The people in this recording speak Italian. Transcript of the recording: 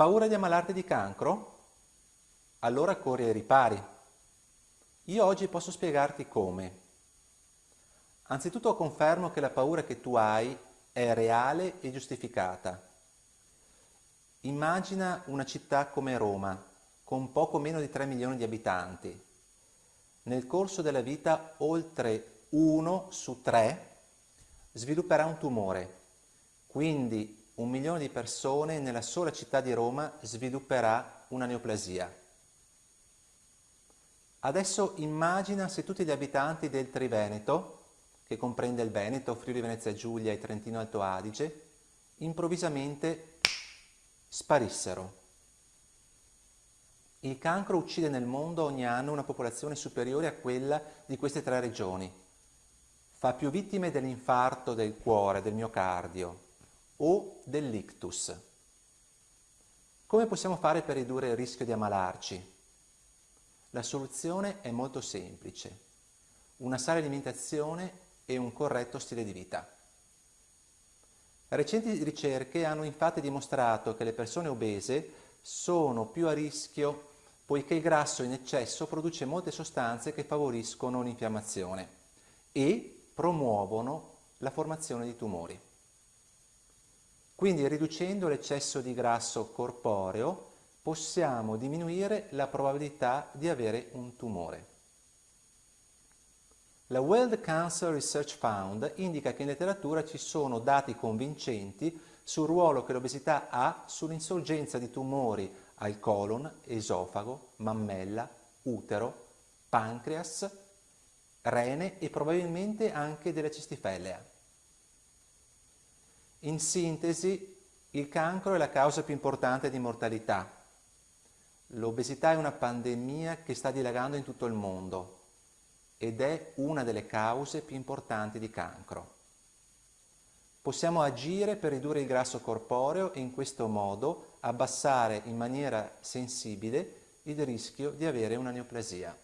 Paura di ammalarti di cancro? Allora corri ai ripari. Io oggi posso spiegarti come. Anzitutto confermo che la paura che tu hai è reale e giustificata. Immagina una città come Roma, con poco meno di 3 milioni di abitanti. Nel corso della vita oltre uno su tre svilupperà un tumore, quindi un milione di persone nella sola città di Roma svilupperà una neoplasia. Adesso immagina se tutti gli abitanti del Triveneto, che comprende il Veneto, Friuli Venezia Giulia e Trentino Alto Adige, improvvisamente sparissero. Il cancro uccide nel mondo ogni anno una popolazione superiore a quella di queste tre regioni. Fa più vittime dell'infarto del cuore, del miocardio o dell'ictus. Come possiamo fare per ridurre il rischio di ammalarci? La soluzione è molto semplice. Una sana alimentazione e un corretto stile di vita. Recenti ricerche hanno infatti dimostrato che le persone obese sono più a rischio poiché il grasso in eccesso produce molte sostanze che favoriscono l'infiammazione e promuovono la formazione di tumori. Quindi riducendo l'eccesso di grasso corporeo possiamo diminuire la probabilità di avere un tumore. La World Cancer Research Fund indica che in letteratura ci sono dati convincenti sul ruolo che l'obesità ha sull'insorgenza di tumori al colon, esofago, mammella, utero, pancreas, rene e probabilmente anche della cistifellea. In sintesi, il cancro è la causa più importante di mortalità. L'obesità è una pandemia che sta dilagando in tutto il mondo ed è una delle cause più importanti di cancro. Possiamo agire per ridurre il grasso corporeo e in questo modo abbassare in maniera sensibile il rischio di avere una neoplasia.